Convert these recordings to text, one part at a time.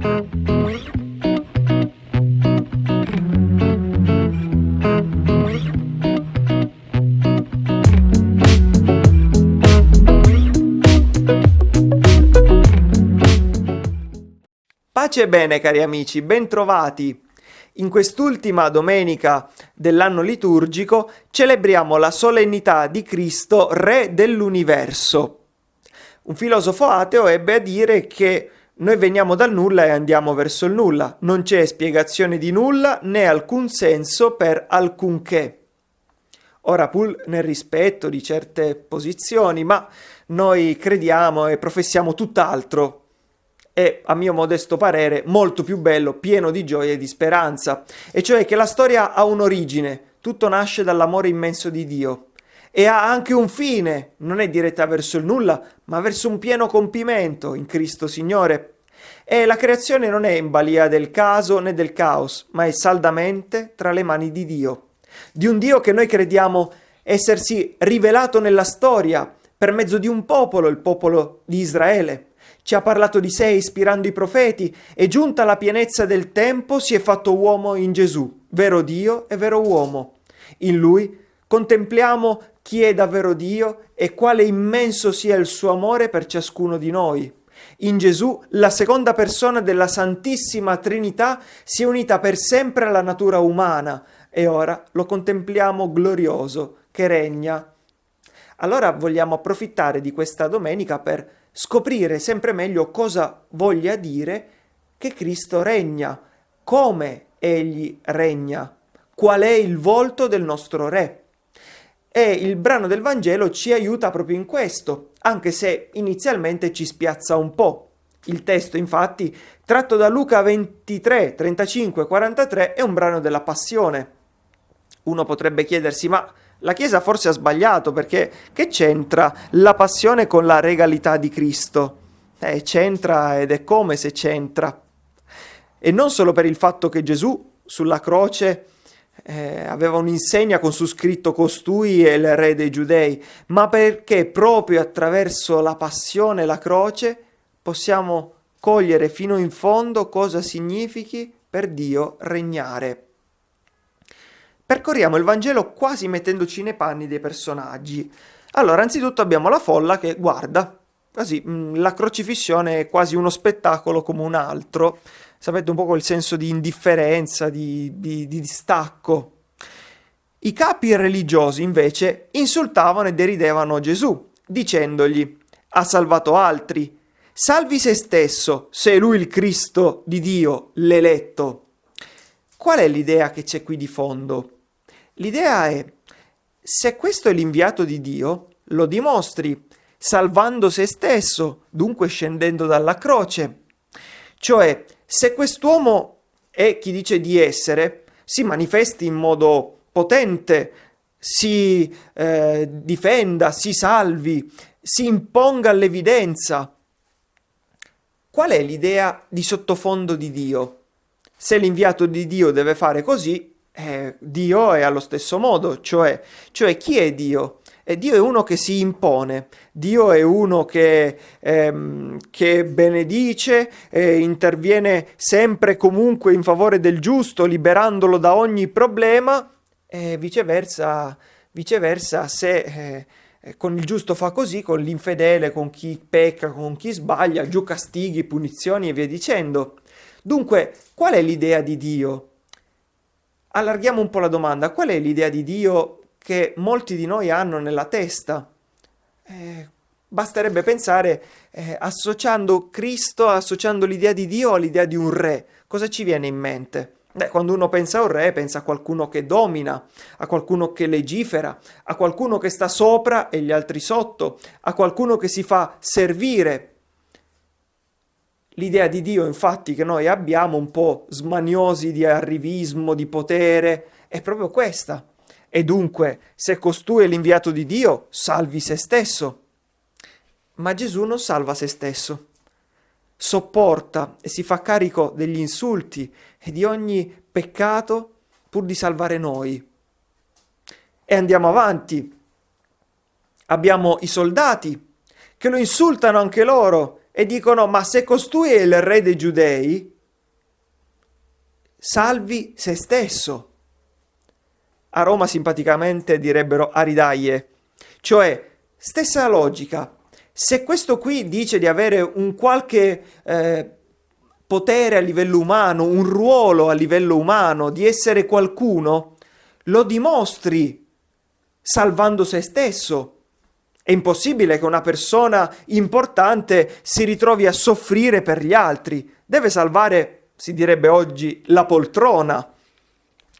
Pace e bene cari amici, bentrovati! In quest'ultima domenica dell'anno liturgico celebriamo la solennità di Cristo, Re dell'universo. Un filosofo ateo ebbe a dire che noi veniamo dal nulla e andiamo verso il nulla, non c'è spiegazione di nulla né alcun senso per alcunché. Ora pur nel rispetto di certe posizioni, ma noi crediamo e professiamo tutt'altro. È, a mio modesto parere, molto più bello, pieno di gioia e di speranza, e cioè che la storia ha un'origine, tutto nasce dall'amore immenso di Dio, e ha anche un fine, non è diretta verso il nulla, ma verso un pieno compimento in Cristo Signore. E la creazione non è in balia del caso né del caos, ma è saldamente tra le mani di Dio. Di un Dio che noi crediamo essersi rivelato nella storia per mezzo di un popolo, il popolo di Israele, ci ha parlato di sé ispirando i profeti e giunta la pienezza del tempo si è fatto uomo in Gesù, vero Dio e vero uomo. In lui contempliamo chi è davvero Dio e quale immenso sia il suo amore per ciascuno di noi. In Gesù la seconda persona della Santissima Trinità si è unita per sempre alla natura umana e ora lo contempliamo glorioso che regna. Allora vogliamo approfittare di questa domenica per scoprire sempre meglio cosa voglia dire che Cristo regna, come egli regna, qual è il volto del nostro Re. E il brano del Vangelo ci aiuta proprio in questo, anche se inizialmente ci spiazza un po'. Il testo, infatti, tratto da Luca 23, 35, 43, è un brano della Passione. Uno potrebbe chiedersi, ma la Chiesa forse ha sbagliato perché che c'entra la passione con la regalità di Cristo? Eh, c'entra ed è come se c'entra. E non solo per il fatto che Gesù sulla croce eh, aveva un'insegna con su scritto costui è il re dei giudei, ma perché proprio attraverso la passione e la croce possiamo cogliere fino in fondo cosa significhi per Dio regnare. Percorriamo il Vangelo quasi mettendoci nei panni dei personaggi. Allora, anzitutto abbiamo la folla che guarda, così, mm, la crocifissione è quasi uno spettacolo come un altro. Sapete un po' quel senso di indifferenza, di, di, di distacco. I capi religiosi invece insultavano e deridevano Gesù, dicendogli ha salvato altri, salvi se stesso, se è lui il Cristo di Dio, l'eletto. Qual è l'idea che c'è qui di fondo? L'idea è, se questo è l'inviato di Dio, lo dimostri salvando se stesso, dunque scendendo dalla croce. Cioè, se quest'uomo è chi dice di essere, si manifesti in modo potente, si eh, difenda, si salvi, si imponga all'evidenza. Qual è l'idea di sottofondo di Dio? Se l'inviato di Dio deve fare così, eh, Dio è allo stesso modo, cioè, cioè chi è Dio? E Dio è uno che si impone, Dio è uno che, ehm, che benedice, eh, interviene sempre comunque in favore del giusto, liberandolo da ogni problema, e viceversa, viceversa se eh, con il giusto fa così, con l'infedele, con chi pecca, con chi sbaglia, giù castighi, punizioni e via dicendo. Dunque, qual è l'idea di Dio? allarghiamo un po' la domanda, qual è l'idea di Dio che molti di noi hanno nella testa? Eh, basterebbe pensare, eh, associando Cristo, associando l'idea di Dio all'idea di un re, cosa ci viene in mente? Beh, quando uno pensa a un re, pensa a qualcuno che domina, a qualcuno che legifera, a qualcuno che sta sopra e gli altri sotto, a qualcuno che si fa servire L'idea di Dio, infatti, che noi abbiamo un po' smaniosi di arrivismo, di potere, è proprio questa. E dunque, se costui è l'inviato di Dio, salvi se stesso. Ma Gesù non salva se stesso. Sopporta e si fa carico degli insulti e di ogni peccato pur di salvare noi. E andiamo avanti. Abbiamo i soldati che lo insultano anche loro e dicono ma se costui è il re dei giudei, salvi se stesso. A Roma simpaticamente direbbero aridaie, cioè stessa logica. Se questo qui dice di avere un qualche eh, potere a livello umano, un ruolo a livello umano, di essere qualcuno, lo dimostri salvando se stesso. È impossibile che una persona importante si ritrovi a soffrire per gli altri. Deve salvare, si direbbe oggi, la poltrona.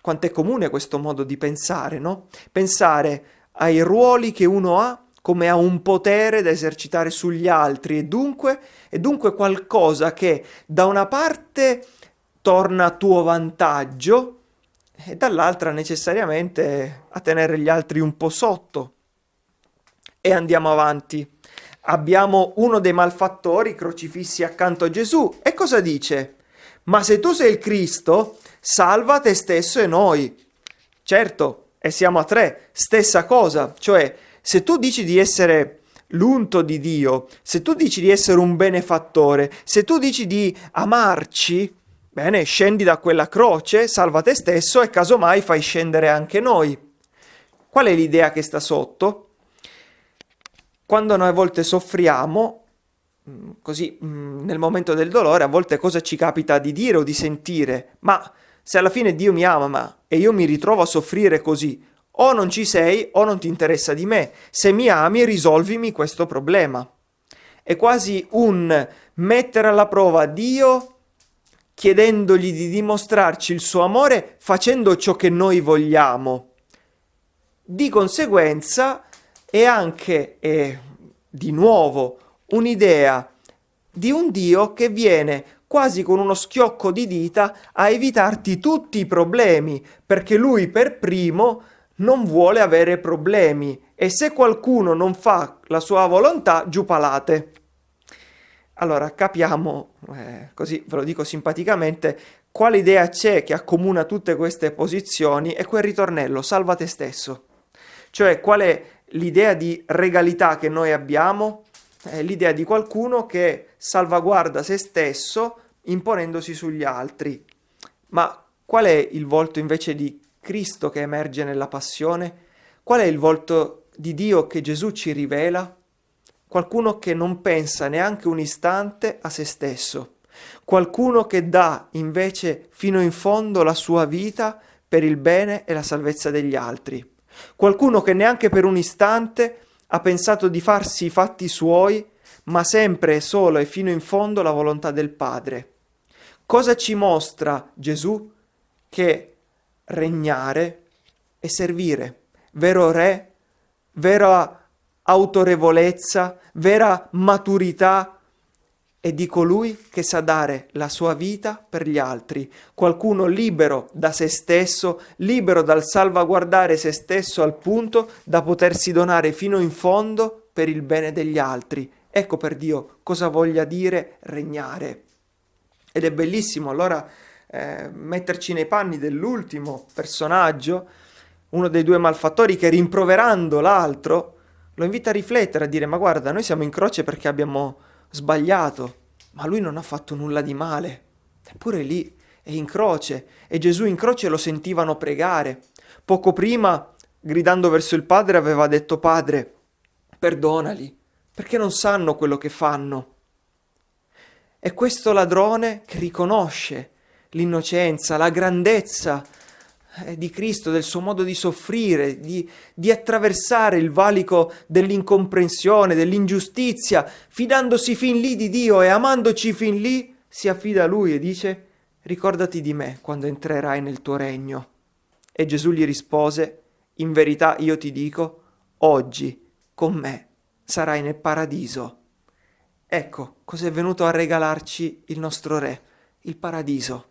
Quanto è comune questo modo di pensare, no? Pensare ai ruoli che uno ha come a un potere da esercitare sugli altri e dunque, e dunque qualcosa che da una parte torna a tuo vantaggio e dall'altra necessariamente a tenere gli altri un po' sotto e andiamo avanti. Abbiamo uno dei malfattori crocifissi accanto a Gesù e cosa dice? Ma se tu sei il Cristo, salva te stesso e noi. Certo, e siamo a tre, stessa cosa, cioè se tu dici di essere l'unto di Dio, se tu dici di essere un benefattore, se tu dici di amarci, bene, scendi da quella croce, salva te stesso e casomai fai scendere anche noi. Qual è l'idea che sta sotto? quando noi a volte soffriamo, così mm, nel momento del dolore, a volte cosa ci capita di dire o di sentire? Ma se alla fine Dio mi ama e io mi ritrovo a soffrire così, o non ci sei o non ti interessa di me. Se mi ami, risolvimi questo problema. È quasi un mettere alla prova Dio chiedendogli di dimostrarci il suo amore facendo ciò che noi vogliamo. Di conseguenza è anche, eh, di nuovo, un'idea di un Dio che viene quasi con uno schiocco di dita a evitarti tutti i problemi, perché lui per primo non vuole avere problemi e se qualcuno non fa la sua volontà, giù palate. Allora capiamo, eh, così ve lo dico simpaticamente, quale idea c'è che accomuna tutte queste posizioni è quel ritornello, salva te stesso. Cioè qual è l'idea di regalità che noi abbiamo? È l'idea di qualcuno che salvaguarda se stesso imponendosi sugli altri. Ma qual è il volto invece di Cristo che emerge nella passione? Qual è il volto di Dio che Gesù ci rivela? Qualcuno che non pensa neanche un istante a se stesso, qualcuno che dà invece fino in fondo la sua vita per il bene e la salvezza degli altri, qualcuno che neanche per un istante ha pensato di farsi i fatti suoi, ma sempre e solo e fino in fondo la volontà del Padre. Cosa ci mostra Gesù? Che regnare e servire, vero re, vera autorevolezza, vera maturità è di colui che sa dare la sua vita per gli altri, qualcuno libero da se stesso, libero dal salvaguardare se stesso al punto da potersi donare fino in fondo per il bene degli altri. Ecco per Dio cosa voglia dire regnare. Ed è bellissimo allora eh, metterci nei panni dell'ultimo personaggio, uno dei due malfattori che rimproverando l'altro lo invita a riflettere, a dire ma guarda, noi siamo in croce perché abbiamo sbagliato, ma lui non ha fatto nulla di male. Eppure lì è in croce e Gesù in croce lo sentivano pregare. Poco prima, gridando verso il Padre, aveva detto Padre, perdonali, perché non sanno quello che fanno. È questo ladrone che riconosce l'innocenza, la grandezza di Cristo, del suo modo di soffrire, di, di attraversare il valico dell'incomprensione, dell'ingiustizia, fidandosi fin lì di Dio e amandoci fin lì, si affida a Lui e dice ricordati di me quando entrerai nel tuo regno. E Gesù gli rispose, in verità io ti dico, oggi con me sarai nel paradiso. Ecco cos'è venuto a regalarci il nostro Re, il paradiso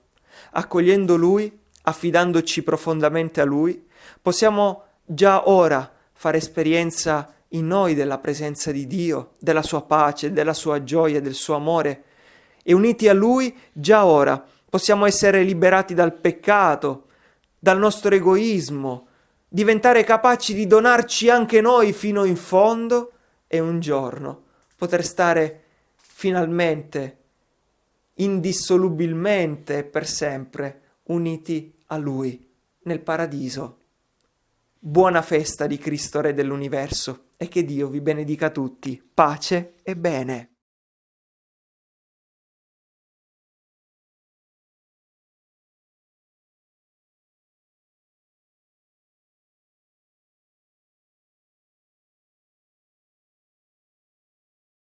accogliendo Lui, affidandoci profondamente a Lui, possiamo già ora fare esperienza in noi della presenza di Dio, della sua pace, della sua gioia, del suo amore. E uniti a Lui, già ora possiamo essere liberati dal peccato, dal nostro egoismo, diventare capaci di donarci anche noi fino in fondo e un giorno poter stare finalmente, indissolubilmente e per sempre uniti a Lui nel paradiso. Buona festa di Cristo Re dell'universo e che Dio vi benedica tutti. Pace e bene.